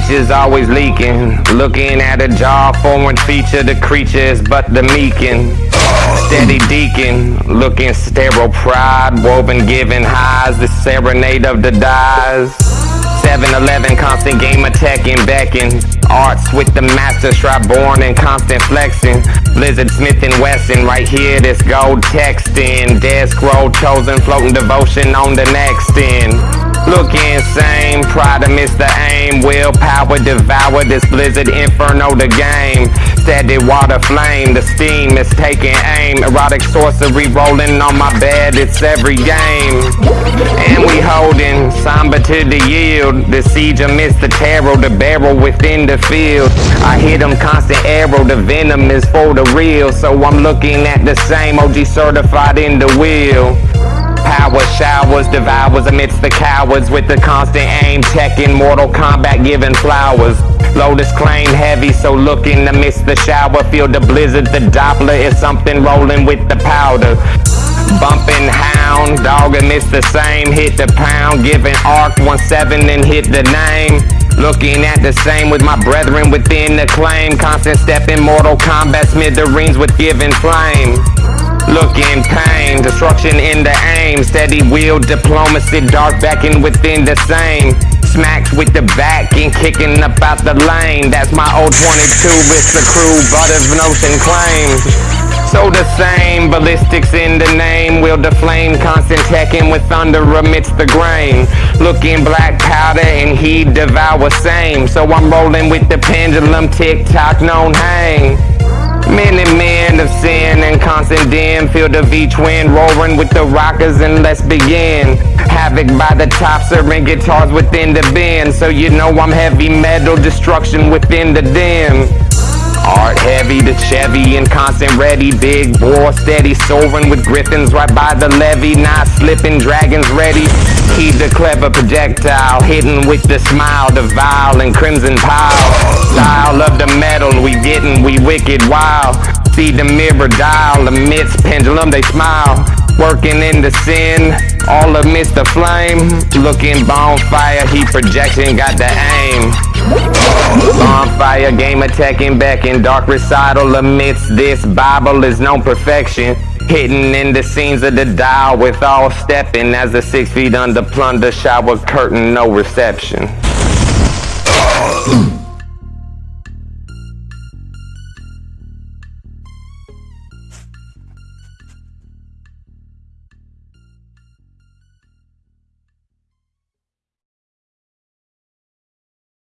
features always leaking. Looking at a jaw, foreign feature, the creature is but the meekin. Steady deacon, looking sterile pride, woven giving highs, the serenade of the dies. 7-Eleven, constant game attacking, becking. Arts with the master strap born and constant flexing. Blizzard Smith and Wesson, right here, this gold texting. Dead scroll chosen, floating devotion on the next end. Look insane, pride to miss the aim. Willpower devour this blizzard inferno the game. Steady water flame, the steam is taking aim. Erotic sorcery rolling on my bed, it's every game. And we holding, somber to the yield. The siege amidst the terror, the barrel within the field. I hit them constant arrow, the venom is for the real. So I'm looking at the same OG certified in the wheel. Power showers, devours amidst the cowards with the constant aim, checking Mortal Kombat, giving flowers. Lotus claim heavy, so looking amidst the shower, feel the blizzard, the Doppler is something rolling with the powder. Bumping hound, dog amidst the same, hit the pound, giving arc 1-7 and hit the name. Looking at the same with my brethren within the claim, constant stepping Mortal Kombat smithereens with giving flame. Look in pain, destruction in the aim. Steady wheel diplomacy, dark backing within the same. Smacks with the back and kicking up out the lane. That's my old 22, it's the crew, Brothers of Ocean claims So the same, ballistics in the name. Will the flame, constant teching with thunder amidst the grain. Looking black powder and he devour same. So I'm rolling with the pendulum, tick-tock, known hang Many men of sin and constant dim Feel the V-twin roaring with the rockers and let's begin. Havoc by the tops and guitars within the bin So you know I'm heavy metal destruction within the dim Art heavy, the Chevy and constant ready. Big bore steady soaring with griffins right by the levee. Not slipping, dragons ready. Heed the clever projectile hidden with the smile, the vile and crimson pile. Style of the metal we getting, we wicked wild. See the mirror dial amidst pendulum they smile. Working in the sin, all amidst the flame. Looking bonfire, heat projection, got the aim Bonfire, game attacking, back in dark recital amidst this Bible is no perfection. Hidden in the scenes of the dial with all stepping as the six feet under plunder shower curtain, no reception.